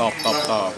ตอบตอบตอบ